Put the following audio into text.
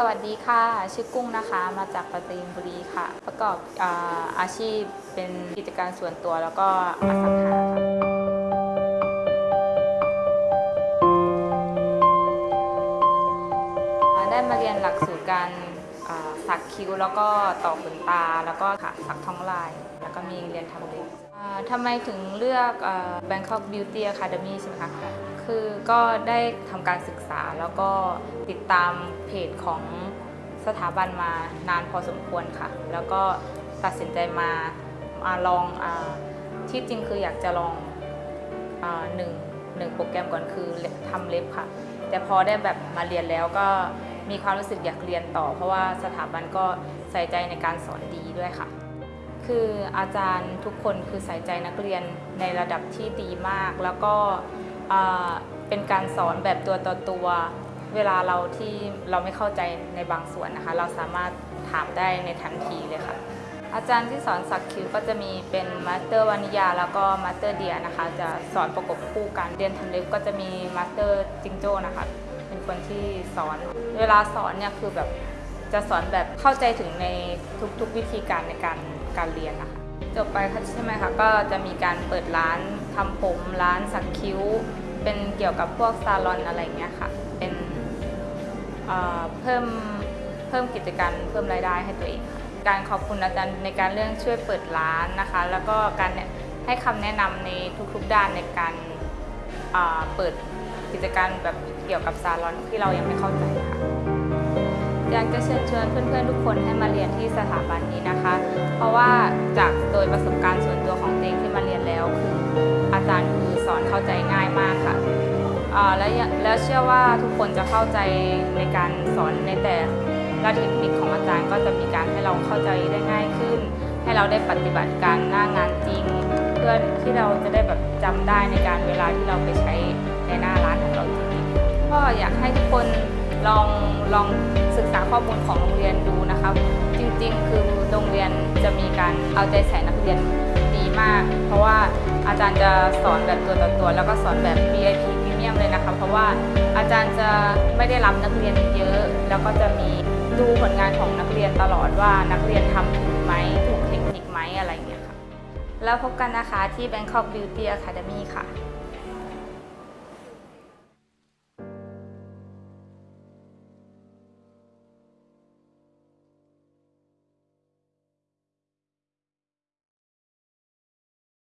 สวัสดีค่ะ ชื่อกุ้งนะคะมาจากปราจีนบุรีค่ะ ประกอบอาอาชีพเป็นกิจการส่วนตัวแล้วก็อสังหาค่ะได้มาเรียนหลักสูตรการสักคิ้วแล้วก็ต่อขนตาแล้วก็ค่ะสักท้องลาย แล้วก็มีเรียนทำเล็บทำไมถึงเลือก Bangkok Beauty Academy ใช่ไหมคะ คือก็ได้ทำการศึกษาแล้วก็ติดตามเพจของสถาบันมานานพอสมควรค่ะ แล้วก็ตัดสินใจมามาลองอที่จริงคืออยากจะลองอหนึ่งหนึ่งโปรแกรมก่อนคือทำเล็บค่ะ แต่พอได้แบบมาเรียนแล้วก็มีความรู้สึกอยากเรียนต่อ เพราะว่าสถาบันก็ใส่ใจในการสอนดีด้วยค่ะ คืออาจารย์ทุกคนคือใส่ใจนักเรียนในระดับที่ดีมาก แล้วก็ เป็นการสอนแบบตัวต่อตัว เวลาเราที่เราไม่เข้าใจในบางส่วนนะคะ เราสามารถถามได้ในทันทีเลยค่ะ อาจารย์ที่สอนสักคิ้วก็จะมีเป็น master วานิยาแล้วก็ master เดียนะคะ จะสอนประกบคู่กันเรียนทำเล็บก็จะมี master จิงโจ้นะคะ เป็นคนที่สอน เวลาสอนเนี่ยคือแบบจะสอนแบบเข้าใจถึงในทุกๆวิธีการในการการเรียนนะคะจบไปค่ะใช่ไหมคะก็จะมีการเปิดร้านทำผมร้านสักคิ้ว เป็นเกี่ยวกับพวกซาลอนอะไรเงี้ยค่ะ เป็นเเพิ่มเพิ่มกิจการเพิ่มรายได้ให้ตัวเองค่ะการขอบคุณอาจารย์ในการเรื่องช่วยเปิดร้านนะคะ แล้วก็การให้คำแนะนำในทุกๆด้านในการอ่าเปิดกิจการแบบเกี่ยวกับซาลอนที่เรายังไม่เข้าใจค่ะอยากจะเชิญชวนเพื่อนๆทุกคนให้มาเรียนที่สถาบันนี้นะคะ เพราะว่าจากโดยประสบการณ์ส่วนตัวของตัวเองที่มาเรียนแล้วคือ อนเข้าใจง่ายมากค่ะและแล้วเชื่อว่าทุกคนจะเข้าใจในการสอนในแต่ละเทคนิคของอาจารย์ก็จะมีการให้เราเข้าใจได้ง่ายขึ้น ให้เราได้ปฏิบัติการหน้างานจริง เพื่อที่เราจะได้แบบจำได้ในการเวลาที่เราไปใช้ในหน้าร้านของเราจริงๆก็อยากให้ทุกคนลองลองศึกษาข้อมูลของโรงเรียนดูนะคะจริงๆ คือโรงเรียนจะมีการเอาใจใส่นักเรียน มาก เพราะว่าอาจารย์จะสอนแบบตัวต่อตัว แล้วก็สอนแบบ VIP พรีเมียมเลยนะคะ เพราะว่าอาจารย์จะไม่ได้รับนักเรียนเยอะ แล้วก็จะมีดูผลงานของนักเรียนตลอดว่านักเรียนทำถูกไหมถูกเทคนิคไหมอะไรอย่างเงี้ยค่ะ แล้วพบกันนะคะที่ Bangkok Beauty Academy ค่ะ